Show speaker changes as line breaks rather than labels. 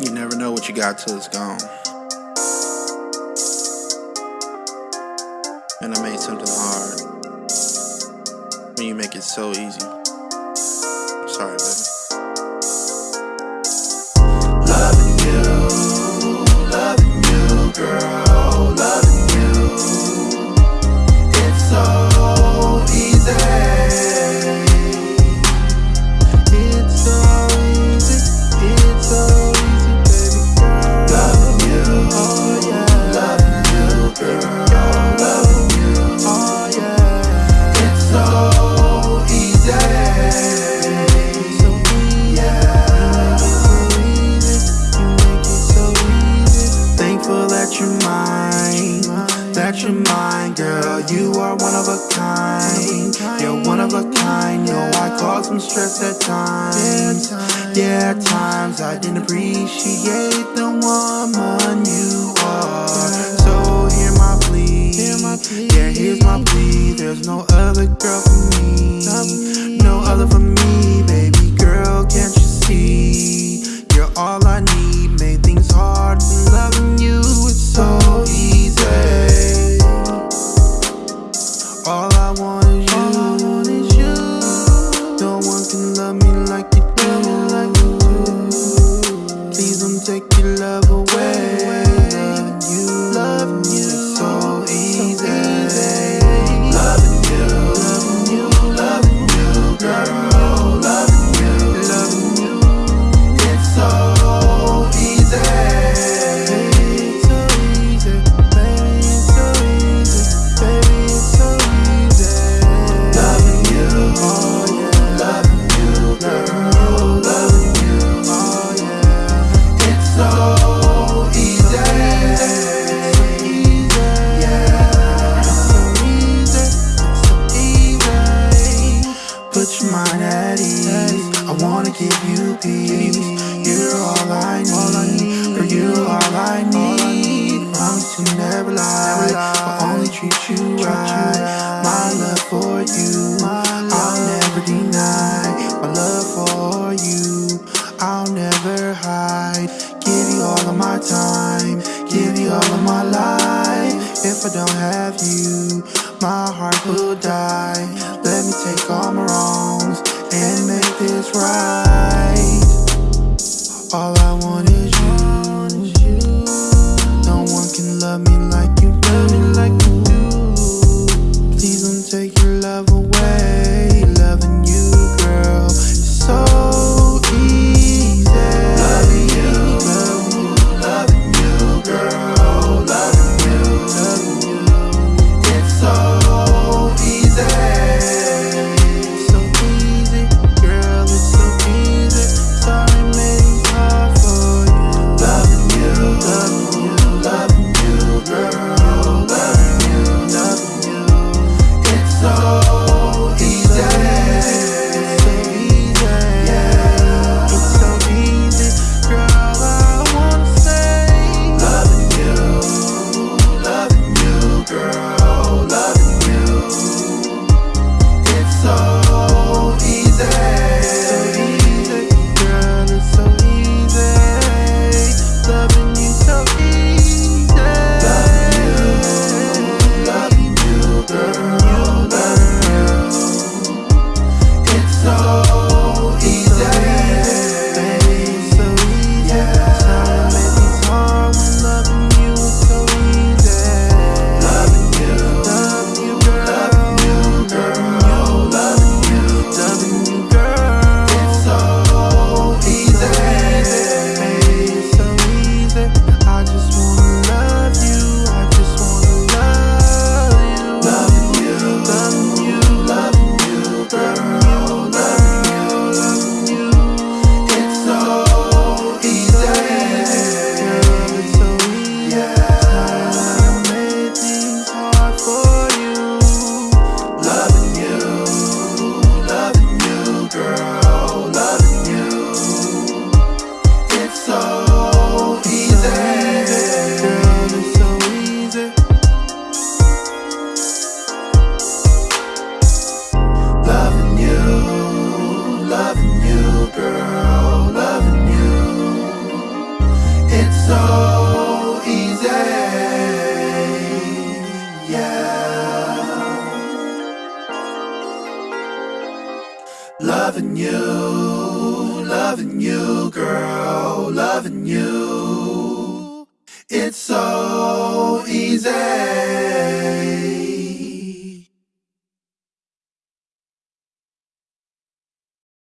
You never know what you got till it's gone. And I made something hard when you make it so easy. I'm sorry, baby.
You are one of a kind. You're one of a kind. Know I cause some stress at times. Yeah, at times I didn't appreciate the woman you are. So hear my plea. Yeah, here's my plea. There's no other girl for me. Take your love away. Wanna give you peace. You're all I need. Girl, you're all I need. Promise to never lie. I'll only treat you right. My love for you, I'll never deny. My love for you, I'll never hide. Give you all of my time, give you all of my life. If I don't have you, my heart will die. Let me take all my this right. Loving you, loving you, girl, loving you. It's so easy.